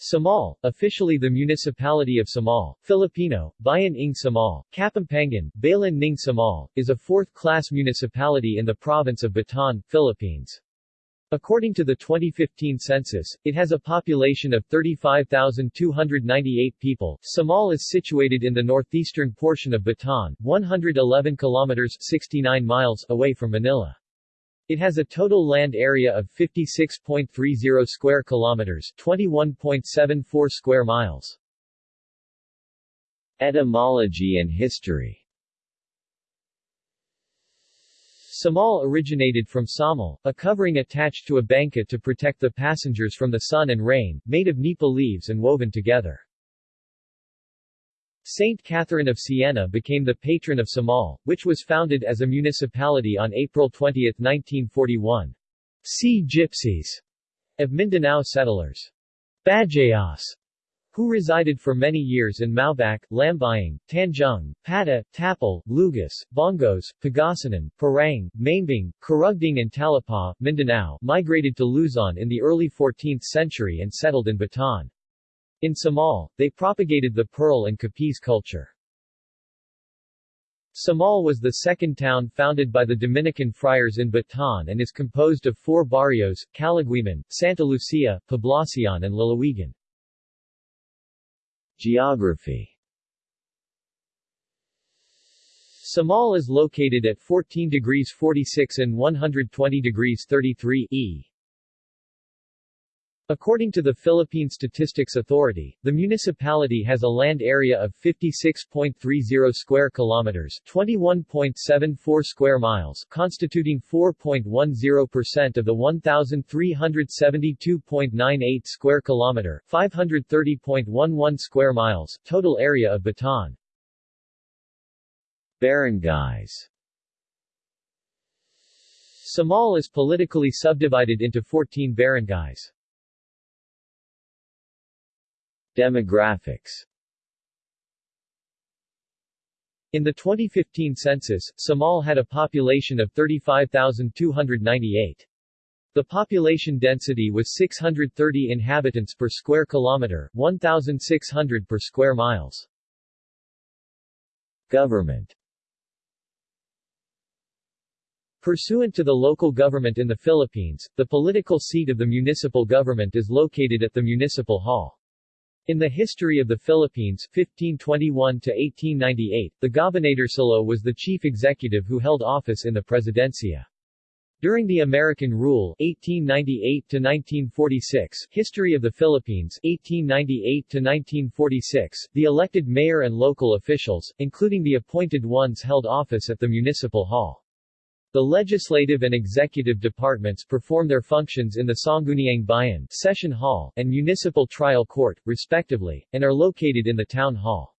Samal, officially the Municipality of Samal, Filipino, Bayan ng Samal, Kapampangan, Balan ng Samal, is a fourth-class municipality in the province of Bataan, Philippines. According to the 2015 census, it has a population of 35,298 people. Samal is situated in the northeastern portion of Bataan, 111 kilometers 69 miles away from Manila. It has a total land area of 56.30 square kilometers, 21.74 square miles. Etymology and history Samal originated from samal, a covering attached to a banca to protect the passengers from the sun and rain, made of nipa leaves and woven together. Saint Catherine of Siena became the patron of Samal, which was founded as a municipality on April 20, 1941. Sea Gypsies of Mindanao settlers. Bajayas who resided for many years in Maubac, Lambayang, Tanjung, Pata, Tapul, Lugas, Bongos, Pangasinan, Parang, Maimbung, Karugding and Talipao, Mindanao, migrated to Luzon in the early 14th century and settled in Bataan. In Samal, they propagated the Pearl and Capiz culture. Samal was the second town founded by the Dominican friars in Bataan and is composed of four barrios, Calaguiman, Santa Lucia, Poblacion and Lalawigan. Geography Samal is located at 14 degrees 46 and 120 degrees 33 E According to the Philippine Statistics Authority, the municipality has a land area of 56.30 square kilometers, 21.74 square miles, constituting 4.10% of the 1372.98 square kilometer, 530.11 square miles total area of Bataan. Barangays Samal is politically subdivided into 14 barangays. Demographics In the 2015 census, Samal had a population of 35,298. The population density was 630 inhabitants per square kilometer, 1,600 per square miles. Government Pursuant to the local government in the Philippines, the political seat of the municipal government is located at the Municipal Hall. In the history of the Philippines 1521 to 1898, the Gobernadorcillo was the chief executive who held office in the Presidencia. During the American rule 1898 to 1946, History of the Philippines 1898 to 1946, the elected mayor and local officials, including the appointed ones held office at the municipal hall. The legislative and executive departments perform their functions in the Sangguniang Bayan Session Hall and Municipal Trial Court, respectively, and are located in the Town Hall.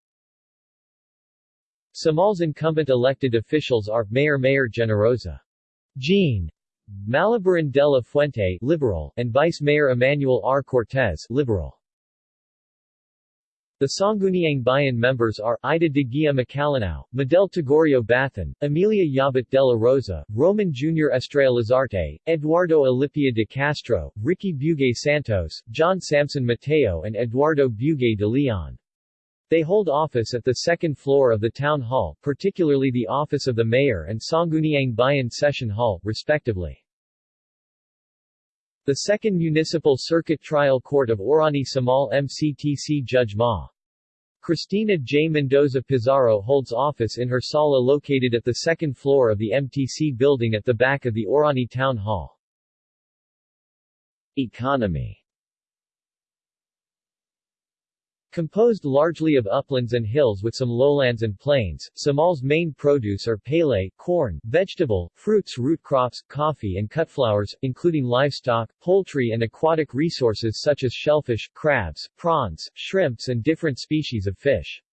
Samal's incumbent elected officials are Mayor Mayor Generosa Jean Malabaran de la Fuente Liberal and Vice Mayor Emmanuel R. Cortez Liberal. The Sangguniang Bayan members are Ida de Guia Macalinao, Medel Tagorio Bathan, Emilia Yabat de la Rosa, Roman Jr. Estrella Lazarte, Eduardo Alipia de Castro, Ricky Bugay Santos, John Samson Mateo and Eduardo Bugay de Leon. They hold office at the second floor of the town hall, particularly the office of the mayor and Sangguniang Bayan Session Hall, respectively. The Second Municipal Circuit Trial Court of Orani Samal MCTC Judge Ma. Cristina J. Mendoza Pizarro holds office in her sala located at the second floor of the MTC building at the back of the Orani Town Hall. Economy Composed largely of uplands and hills with some lowlands and plains, Samal's main produce are palay, corn, vegetable, fruits root crops, coffee and cut flowers, including livestock, poultry and aquatic resources such as shellfish, crabs, prawns, shrimps and different species of fish.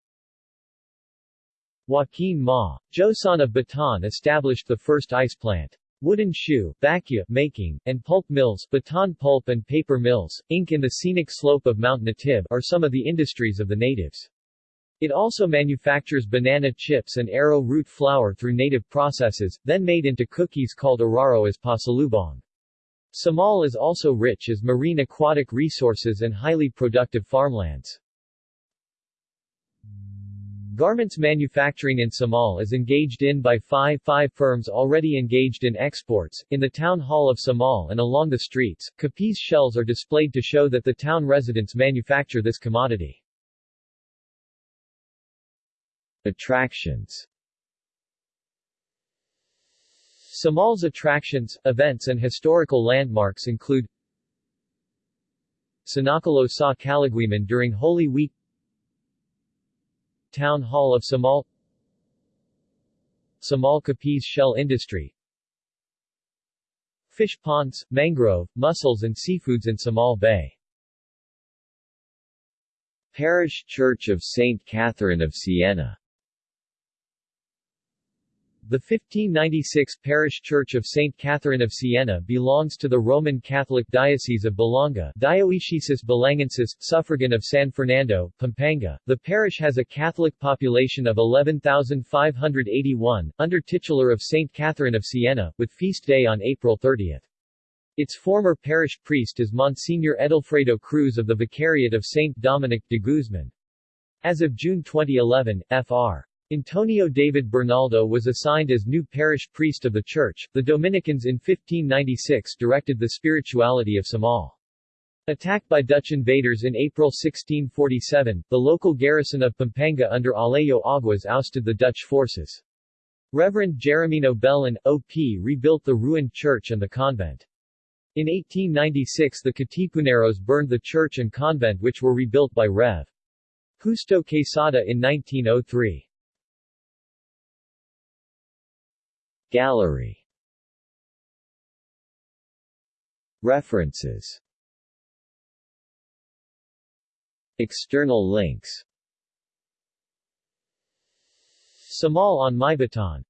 Joaquin Ma. Joson of Bataan established the first ice plant. Wooden shoe, bakya making, and pulp mills, Bataan pulp and paper mills, ink in the scenic slope of Mount Natib are some of the industries of the natives. It also manufactures banana chips and arrow root flour through native processes, then made into cookies called araro as pasalubong. Samal is also rich as marine aquatic resources and highly productive farmlands. Garments manufacturing in Samal is engaged in by five, five firms already engaged in exports. In the town hall of Samal and along the streets, Capiz shells are displayed to show that the town residents manufacture this commodity. Attractions Samal's attractions, events and historical landmarks include Sinakulo sa Calaguiman during Holy Week Town Hall of Samal Samal Capiz Shell Industry Fish ponds, mangrove, mussels and seafoods in Samal Bay Parish Church of St. Catherine of Siena the 1596 parish church of St. Catherine of Siena belongs to the Roman Catholic Diocese of Balanga Dioecesis Balangensis, suffragan of San Fernando, Pampanga. The parish has a Catholic population of 11,581, under titular of St. Catherine of Siena, with feast day on April 30. Its former parish priest is Monsignor Edelfredo Cruz of the Vicariate of St. Dominic de Guzman. As of June 2011, Fr. Antonio David Bernaldo was assigned as new parish priest of the church. The Dominicans in 1596 directed the spirituality of Samal. Attacked by Dutch invaders in April 1647, the local garrison of Pampanga under Alejo Aguas ousted the Dutch forces. Reverend Jeremino Bellin, O.P. rebuilt the ruined church and the convent. In 1896 the Katipuneros burned the church and convent which were rebuilt by Rev. Justo Quesada in 1903. Gallery. References. External links. Samal on Mayabatan